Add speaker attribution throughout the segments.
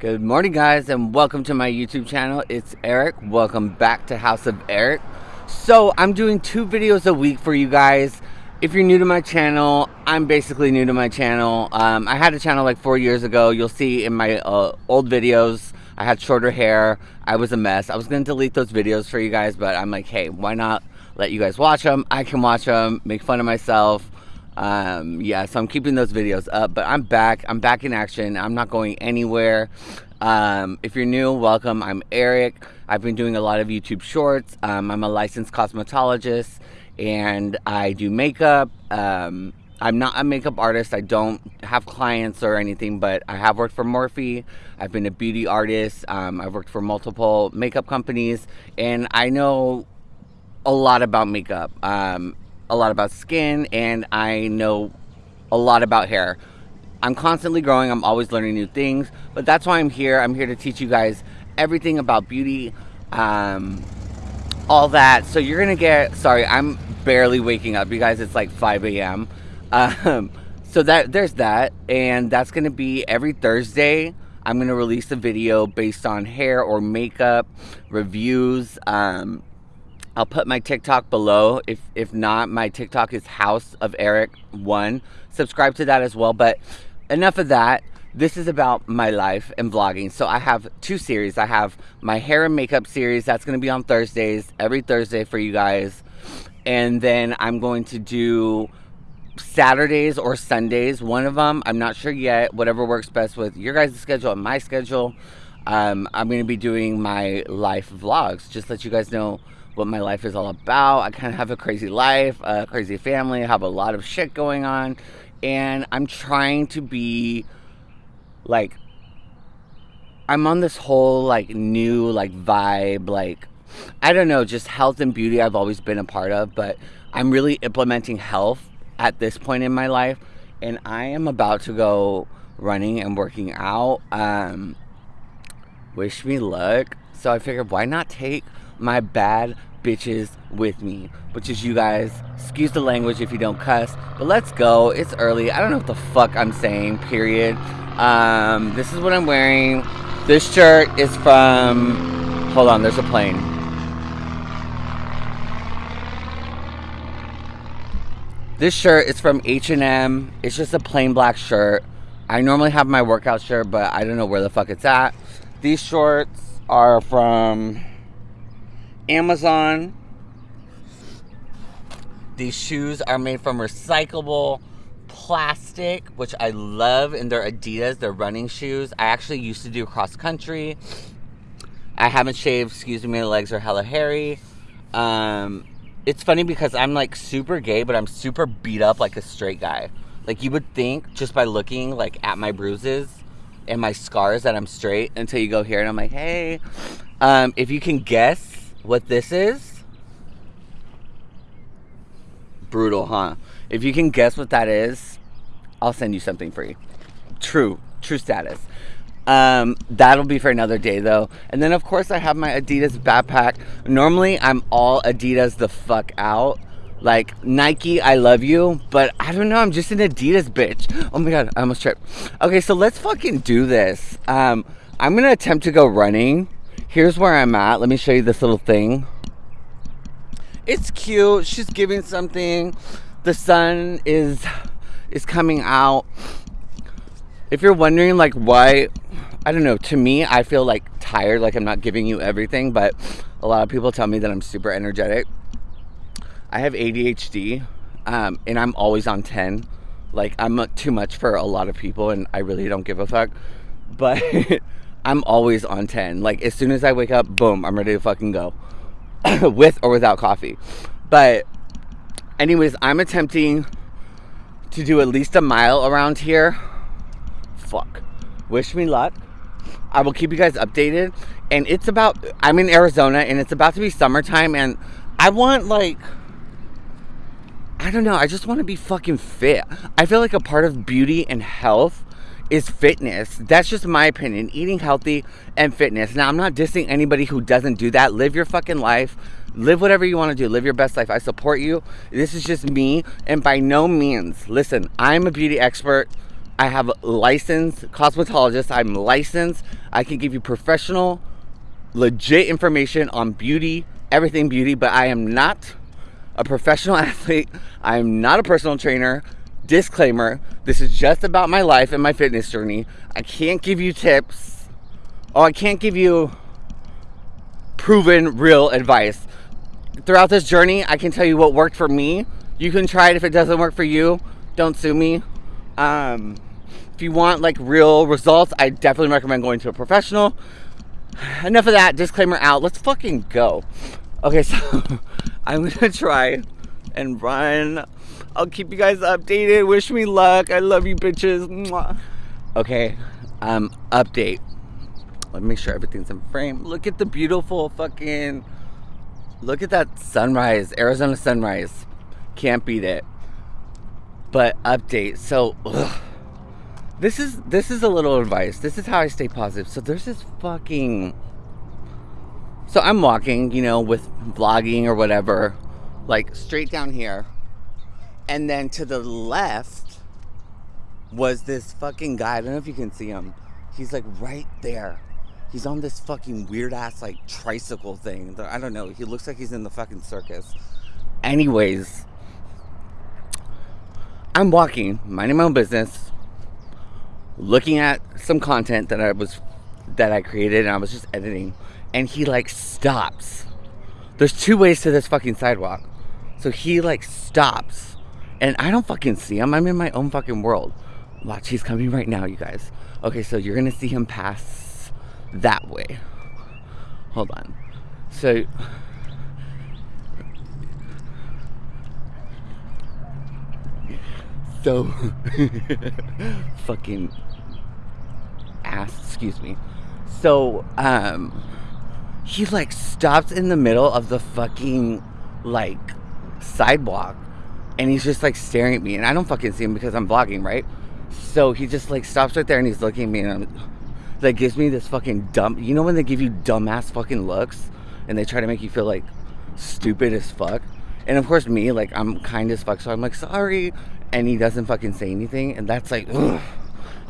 Speaker 1: Good morning guys and welcome to my YouTube channel. It's Eric. Welcome back to House of Eric. So I'm doing two videos a week for you guys. If you're new to my channel, I'm basically new to my channel. Um, I had a channel like four years ago. You'll see in my uh, old videos, I had shorter hair. I was a mess. I was going to delete those videos for you guys, but I'm like, hey, why not let you guys watch them? I can watch them, make fun of myself um, yeah, so I'm keeping those videos up, but I'm back. I'm back in action. I'm not going anywhere. Um, if you're new, welcome. I'm Eric. I've been doing a lot of YouTube shorts. Um, I'm a licensed cosmetologist and I do makeup. Um, I'm not a makeup artist. I don't have clients or anything, but I have worked for Morphe. I've been a beauty artist. Um, I've worked for multiple makeup companies, and I know a lot about makeup. Um, a lot about skin and I know a lot about hair. I'm constantly growing, I'm always learning new things, but that's why I'm here. I'm here to teach you guys everything about beauty, um, all that. So you're gonna get, sorry, I'm barely waking up. You guys, it's like 5 a.m. Um, so that there's that, and that's gonna be every Thursday. I'm gonna release a video based on hair or makeup reviews. Um, I'll put my TikTok below. If if not, my TikTok is House of Eric One. Subscribe to that as well. But enough of that. This is about my life and vlogging. So I have two series. I have my hair and makeup series. That's going to be on Thursdays, every Thursday for you guys. And then I'm going to do Saturdays or Sundays. One of them, I'm not sure yet. Whatever works best with your guys' schedule and my schedule. Um, I'm going to be doing my life vlogs. Just let you guys know what my life is all about. I kind of have a crazy life, a crazy family, have a lot of shit going on, and I'm trying to be like I'm on this whole like new like vibe like I don't know, just health and beauty I've always been a part of, but I'm really implementing health at this point in my life and I am about to go running and working out. Um wish me luck. So I figured why not take my bad bitches with me, which is you guys. Excuse the language if you don't cuss, but let's go. It's early. I don't know what the fuck I'm saying, period. Um, this is what I'm wearing. This shirt is from, hold on, there's a plane. This shirt is from H&M. It's just a plain black shirt. I normally have my workout shirt, but I don't know where the fuck it's at. These shorts are from Amazon. These shoes are made from recyclable plastic, which I love, and they're Adidas. They're running shoes. I actually used to do cross country. I haven't shaved. Excuse me, my legs are hella hairy. Um, it's funny because I'm like super gay, but I'm super beat up like a straight guy. Like you would think just by looking like at my bruises and my scars that I'm straight until you go here and I'm like, hey. Um, if you can guess what this is? Brutal, huh? If you can guess what that is, I'll send you something free. True, true status. Um, that'll be for another day though. And then of course I have my Adidas backpack. Normally I'm all Adidas the fuck out. Like Nike, I love you, but I don't know, I'm just an Adidas bitch. Oh my god, I almost tripped. Okay, so let's fucking do this. Um, I'm gonna attempt to go running here's where I'm at. Let me show you this little thing. It's cute. She's giving something. The sun is is coming out. If you're wondering like why I don't know, to me I feel like tired, like I'm not giving you everything, but a lot of people tell me that I'm super energetic. I have ADHD, um, and I'm always on 10. Like I'm too much for a lot of people and I really don't give a fuck. But I'm always on 10. Like, as soon as I wake up, boom, I'm ready to fucking go. With or without coffee. But, anyways, I'm attempting to do at least a mile around here. Fuck. Wish me luck. I will keep you guys updated. And it's about, I'm in Arizona and it's about to be summertime. And I want, like, I don't know. I just want to be fucking fit. I feel like a part of beauty and health is fitness. That's just my opinion. Eating healthy and fitness. Now, I'm not dissing anybody who doesn't do that. Live your fucking life. Live whatever you want to do. Live your best life. I support you. This is just me. And by no means, listen, I'm a beauty expert. I have a licensed cosmetologist. I'm licensed. I can give you professional, legit information on beauty, everything beauty, but I am not a professional athlete. I am not a personal trainer. Disclaimer, this is just about my life and my fitness journey. I can't give you tips. Oh, I can't give you proven real advice. Throughout this journey, I can tell you what worked for me. You can try it if it doesn't work for you. Don't sue me. Um, if you want like real results, I definitely recommend going to a professional. Enough of that. Disclaimer out. Let's fucking go. Okay, so I'm gonna try and run. I'll keep you guys updated. Wish me luck. I love you bitches. Mwah. Okay, um, update. Let me make sure everything's in frame. Look at the beautiful fucking, look at that sunrise, Arizona sunrise. Can't beat it. But update. So, ugh. this is this is a little advice. This is how I stay positive. So there's this fucking. So I'm walking, you know, with vlogging or whatever, like straight down here, and then to the left was this fucking guy. I don't know if you can see him. He's like right there He's on this fucking weird ass like tricycle thing. I don't know. He looks like he's in the fucking circus. Anyways, I'm walking, minding my own business, looking at some content that I was that I created and I was just editing, and he like stops. There's two ways to this fucking sidewalk. So he like stops. And I don't fucking see him. I'm in my own fucking world. Watch, he's coming right now, you guys. Okay, so you're gonna see him pass that way. Hold on. So so fucking ass, excuse me. So um he like stops in the middle of the fucking like sidewalk and he's just like staring at me and I don't fucking see him because I'm vlogging, right? So he just like stops right there and he's looking at me and I'm that gives me this fucking dumb. You know when they give you dumbass fucking looks and they try to make you feel like stupid as fuck. And of course, me like I'm kind as fuck, so I'm like sorry, and he doesn't fucking say anything, and that's like, ugh.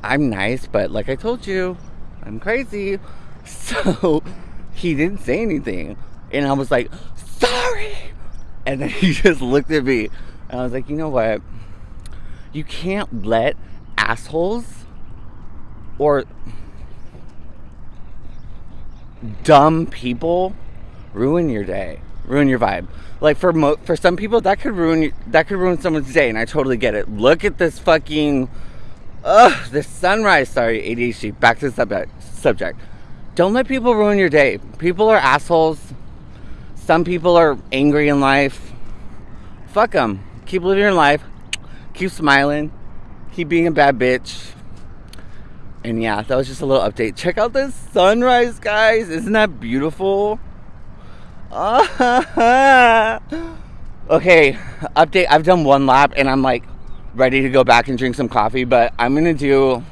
Speaker 1: I'm nice, but like I told you, I'm crazy. So he didn't say anything, and I was like sorry, and then he just looked at me, and I was like, you know what? You can't let assholes or dumb people ruin your day, ruin your vibe. Like for mo- for some people, that could ruin that could ruin someone's day, and I totally get it. Look at this fucking, ugh, this sunrise. Sorry, ADHD. Back to the subject. Subject. Don't let people ruin your day. People are assholes. Some people are angry in life. Fuck them. Keep living your life. Keep smiling. Keep being a bad bitch. And yeah, that was just a little update. Check out this sunrise, guys. Isn't that beautiful? okay, update. I've done one lap and I'm like ready to go back and drink some coffee, but I'm gonna do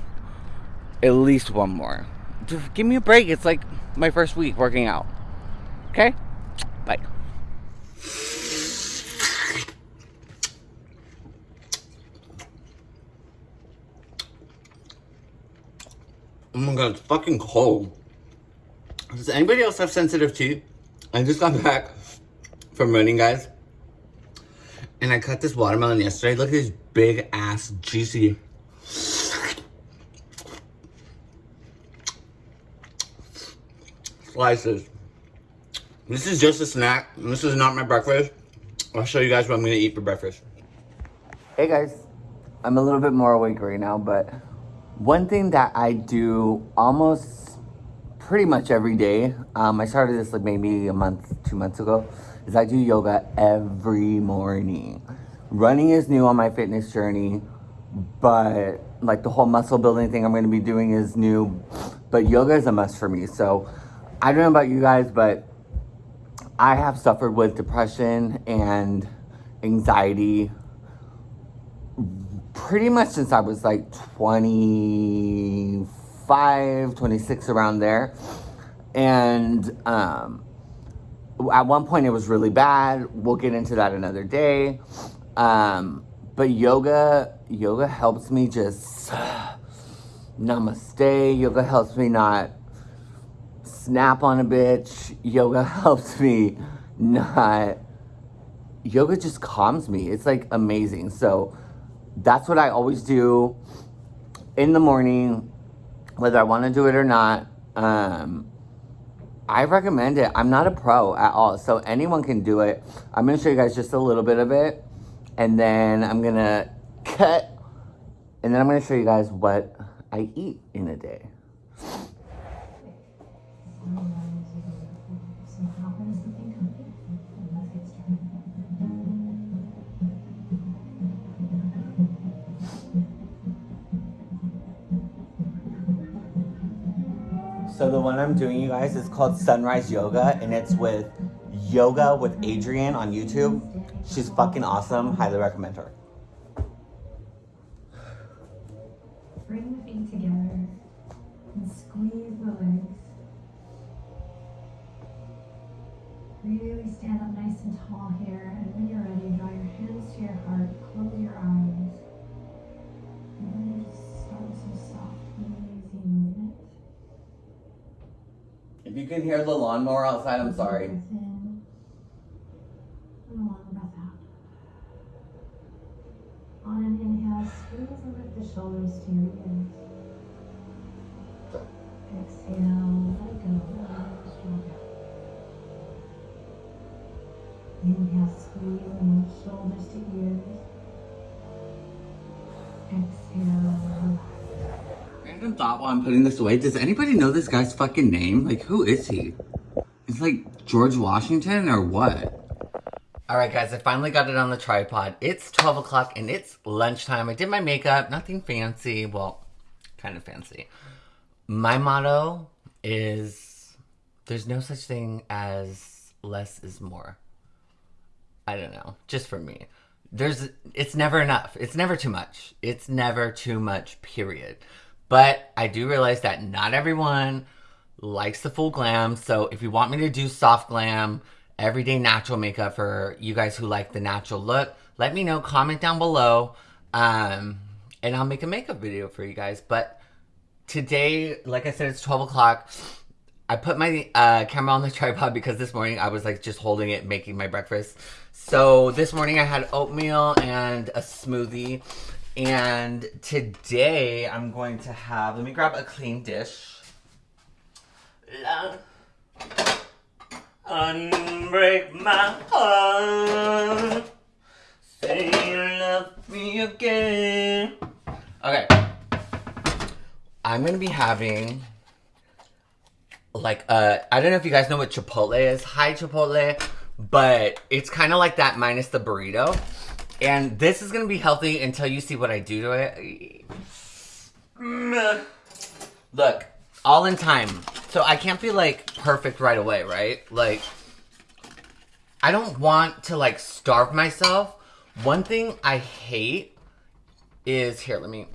Speaker 1: at least one more. Just give me a break. It's like my first week working out. Okay? Bye. Oh my god, it's fucking cold. Does anybody else have sensitive teeth? I just got back from running, guys. And I cut this watermelon yesterday. Look at these big ass juicy slices. This is just a snack. This is not my breakfast. I'll show you guys what I'm gonna eat for breakfast. Hey guys, I'm a little bit more awake right now, but one thing that I do almost pretty much every day, um, I started this like maybe a month, two months ago, is I do yoga every morning. Running is new on my fitness journey, but like the whole muscle building thing I'm gonna be doing is new, but yoga is a must for me. So I don't know about you guys, but I have suffered with depression and anxiety pretty much since I was like 25, 26, around there. And um, at one point it was really bad. We'll get into that another day. Um, But yoga, yoga helps me just namaste. Yoga helps me not snap on a bitch. Yoga helps me not. Yoga just calms me. It's like amazing. So that's what I always do in the morning, whether I want to do it or not. Um, I recommend it. I'm not a pro at all, so anyone can do it. I'm going to show you guys just a little bit of it, and then I'm going to cut, and then I'm going to show you guys what I eat in a day. So the one I'm doing, you guys, is called Sunrise Yoga, and it's with Yoga with Adriene on YouTube. She's fucking awesome. Highly recommend her.
Speaker 2: Bring the feet together and squeeze the legs. Really stand up nice and tall here, and when you're ready, draw your hands to your heart, close
Speaker 1: you can hear the lawnmower outside, I'm sorry.
Speaker 2: On an inhale, squeeze and the shoulders to your ears. Exhale, let go, drop down. Inhale, squeeze and lift shoulders to ears.
Speaker 1: Thought while I'm putting this away. Does anybody know this guy's fucking name? Like, who is he? It's like George Washington or what? All right, guys, I finally got it on the tripod. It's 12 o'clock and it's lunchtime. I did my makeup, nothing fancy. Well, kind of fancy. My motto is there's no such thing as less is more. I don't know, just for me. There's it's never enough. It's never too much. It's never too much, period. But I do realize that not everyone likes the full glam. So if you want me to do soft glam, everyday natural makeup for you guys who like the natural look, let me know. Comment down below. Um, and I'll make a makeup video for you guys. But today, like I said, it's 12 o'clock. I put my uh, camera on the tripod because this morning I was like just holding it, making my breakfast. So this morning I had oatmeal and a smoothie. And today I'm going to have, let me grab a clean dish. Love, unbreak my heart. Say you love me again. Okay. I'm gonna be having like uh I don't know if you guys know what Chipotle is. Hi Chipotle, but it's kind of like that minus the burrito. And this is gonna be healthy until you see what I do to it. Look, all in time. So I can't be like perfect right away, right? Like I don't want to like starve myself. One thing I hate is here, let me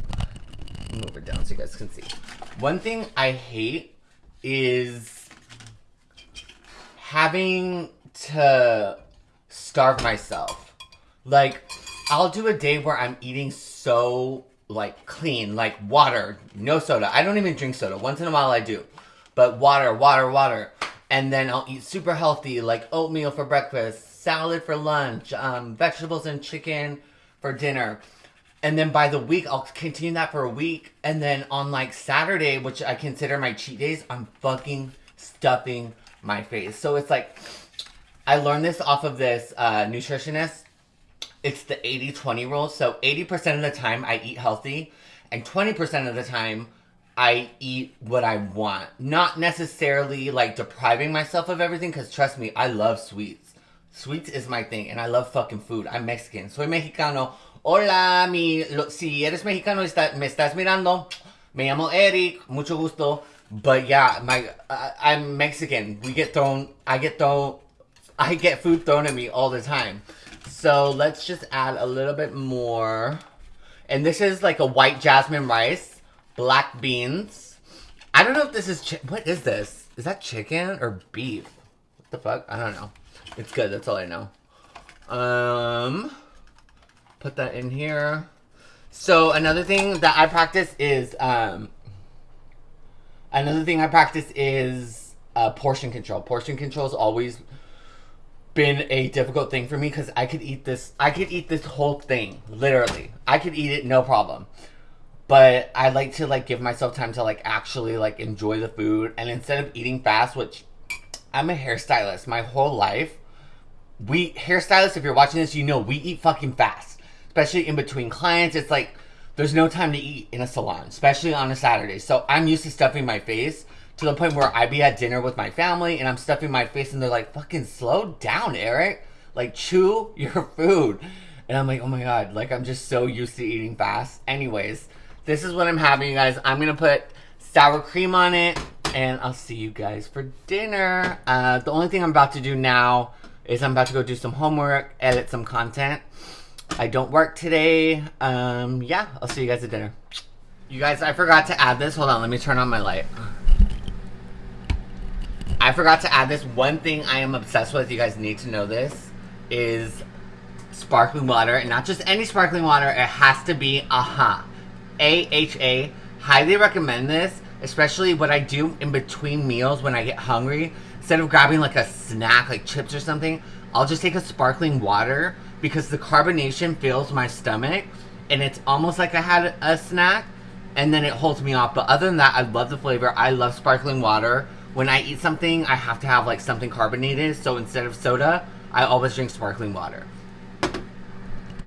Speaker 1: move it down so you guys can see. One thing I hate is having to starve myself. Like, I'll do a day where I'm eating so, like, clean, like water, no soda. I don't even drink soda. Once in a while I do. But water, water, water. And then I'll eat super healthy, like oatmeal for breakfast, salad for lunch, um, vegetables and chicken for dinner. And then by the week, I'll continue that for a week. And then on like Saturday, which I consider my cheat days, I'm fucking stuffing my face. So it's like, I learned this off of this uh, nutritionist. It's the 80-20 rule. So 80% of the time I eat healthy and 20% of the time I eat what I want. Not necessarily like depriving myself of everything because trust me, I love sweets. Sweets is my thing and I love fucking food. I'm Mexican. Soy mexicano. Hola, mi, lo, si eres mexicano está, me estás mirando, me llamo Eric, mucho gusto. But yeah, my uh, I'm Mexican. We get thrown, I get thrown, I get food thrown at me all the time. So let's just add a little bit more. And this is like a white jasmine rice, black beans. I don't know if this is, what is this? Is that chicken or beef? What the fuck? I don't know. It's good, that's all I know. Um, Put that in here. So another thing that I practice is um, another thing I practice is uh, portion control. Portion control is always been a difficult thing for me because I could eat this. I could eat this whole thing literally. I could eat it no problem. But I like to like give myself time to like actually like enjoy the food and instead of eating fast, which I'm a hairstylist my whole life. We hairstylists, if you're watching this, you know we eat fucking fast especially in between clients. It's like there's no time to eat in a salon, especially on a Saturday. So I'm used to stuffing my face to the point where I be at dinner with my family and I'm stuffing my face and they're like, fucking slow down, Eric. Like, chew your food. And I'm like, oh my god, like I'm just so used to eating fast. Anyways, this is what I'm having, you guys. I'm gonna put sour cream on it and I'll see you guys for dinner. Uh, the only thing I'm about to do now is I'm about to go do some homework, edit some content. I don't work today. Um, yeah, I'll see you guys at dinner. You guys, I forgot to add this. Hold on, let me turn on my light. I forgot to add this. One thing I am obsessed with, you guys need to know this, is sparkling water. And not just any sparkling water, it has to be AHA. A-H-A. Highly recommend this, especially what I do in between meals when I get hungry. Instead of grabbing like a snack, like chips or something, I'll just take a sparkling water because the carbonation fills my stomach and it's almost like I had a snack and then it holds me off. But other than that, I love the flavor. I love sparkling water. When I eat something, I have to have like something carbonated. So instead of soda, I always drink sparkling water.